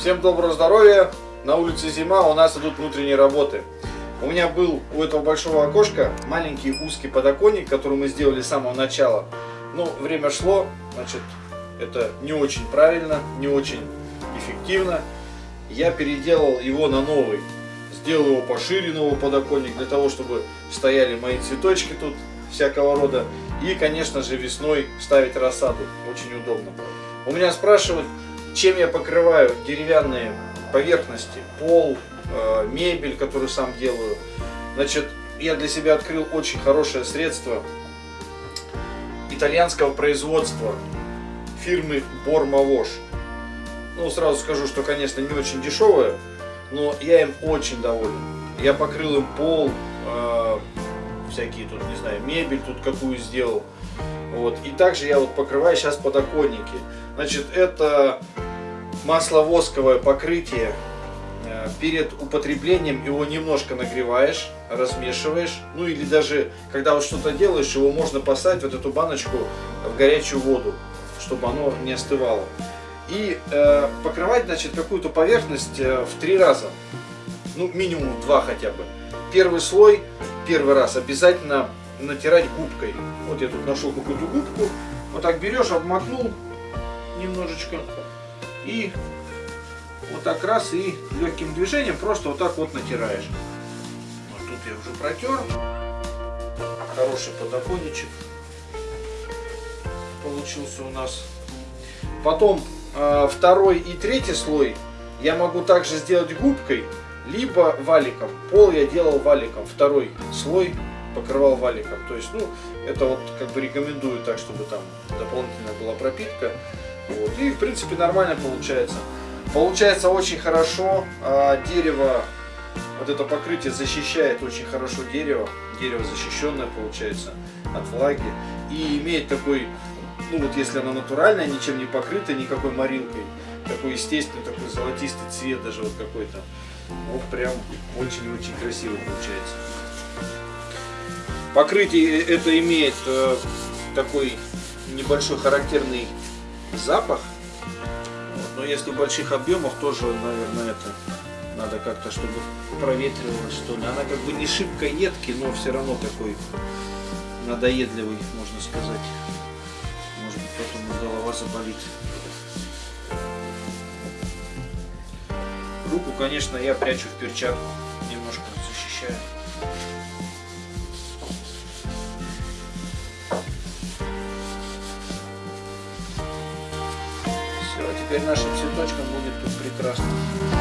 Всем доброго здоровья! На улице зима, у нас идут внутренние работы. У меня был у этого большого окошка маленький узкий подоконник, который мы сделали с самого начала. Но время шло, значит, это не очень правильно, не очень эффективно. Я переделал его на новый. Сделал его пошире, новый подоконник, для того, чтобы стояли мои цветочки тут всякого рода. И, конечно же, весной ставить рассаду. Очень удобно. У меня спрашивают, чем я покрываю деревянные поверхности, пол, э, мебель, которую сам делаю. Значит, я для себя открыл очень хорошее средство итальянского производства фирмы Бормавош. Ну, сразу скажу, что, конечно, не очень дешевое, но я им очень доволен. Я покрыл им пол, э, всякие тут, не знаю, мебель тут какую сделал. Вот. И также я вот покрываю сейчас подоконники. Значит, это масловосковое покрытие. Э, перед употреблением его немножко нагреваешь, размешиваешь. Ну или даже, когда вот что-то делаешь, его можно поставить вот эту баночку в горячую воду, чтобы оно не остывало. И э, покрывать, значит, какую-то поверхность э, в три раза. Ну, минимум два хотя бы. Первый слой, первый раз обязательно натирать губкой. Вот я тут нашел какую-то губку. Вот так берешь, обмакнул немножечко. И вот так раз и легким движением просто вот так вот натираешь. Вот тут я уже протер. Хороший подоконничек получился у нас. Потом э, второй и третий слой я могу также сделать губкой, либо валиком. Пол я делал валиком. Второй слой покрывал валиком. То есть, ну, это вот как бы рекомендую так, чтобы там дополнительная была пропитка. Вот. И, в принципе, нормально получается. Получается очень хорошо. А, дерево, вот это покрытие защищает очень хорошо дерево. Дерево защищенное получается от влаги. И имеет такой, ну вот если оно натуральное, ничем не покрыто, никакой морилкой. Такой естественный, такой золотистый цвет даже вот какой-то. Вот прям очень-очень красиво получается. Покрытие это имеет э, такой небольшой характерный запах. Вот. Но если в больших объемах тоже, наверное, это надо как-то, чтобы проветривалось, что ли. Она как бы не шибко едкий, но все равно такой надоедливый, можно сказать. Может быть, потом голова заболит. Руку, конечно, я прячу в перчатку, немножко защищаю. Теперь нашим цветочкам будет тут прекрасно.